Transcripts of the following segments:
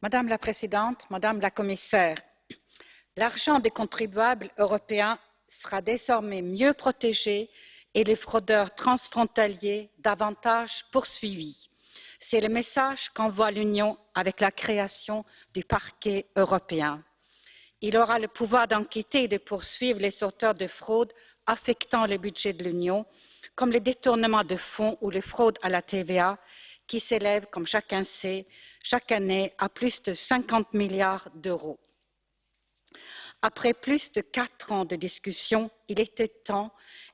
Madame la Présidente, Madame la Commissaire, l'argent des contribuables européens sera désormais mieux protégé et les fraudeurs transfrontaliers davantage poursuivis. C'est le message qu'envoie l'Union avec la création du parquet européen. Il aura le pouvoir d'enquêter et de poursuivre les auteurs de fraudes affectant le budget de l'Union, comme les détournements de fonds ou les fraudes à la TVA, qui s'élèvent, comme chacun sait, chaque année à plus de 50 milliards d'euros. Après plus de quatre ans de discussion, il était temps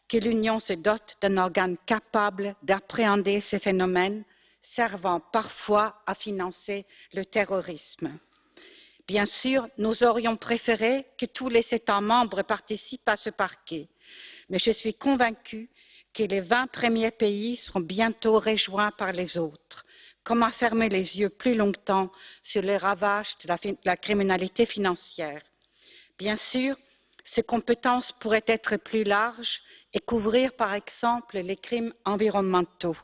que l'Union se dote d'un organe capable d'appréhender ces phénomènes, servant parfois à financer le terrorisme. Bien sûr, nous aurions préféré que tous les États membres participent à ce parquet, mais je suis convaincue que les vingt premiers pays seront bientôt rejoints par les autres. Comment fermer les yeux plus longtemps sur les ravages de la criminalité financière? Bien sûr, ces compétences pourraient être plus larges et couvrir par exemple les crimes environnementaux,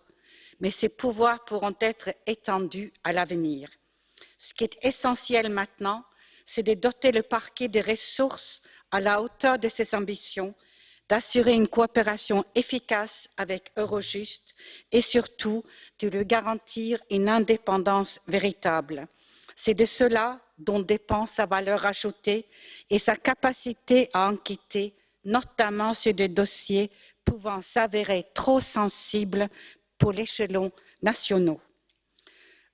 mais ces pouvoirs pourront être étendus à l'avenir. Ce qui est essentiel maintenant, c'est de doter le parquet de ressources à la hauteur de ses ambitions, d'assurer une coopération efficace avec Eurojust et surtout de lui garantir une indépendance véritable. C'est de cela dont dépend sa valeur ajoutée et sa capacité à enquêter, notamment sur des dossiers pouvant s'avérer trop sensibles pour l'échelon national.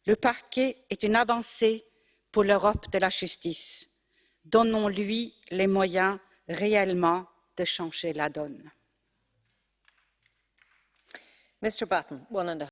Le parquet est une avancée pour l'Europe de la justice. Donnons-lui les moyens réellement de changer la donne.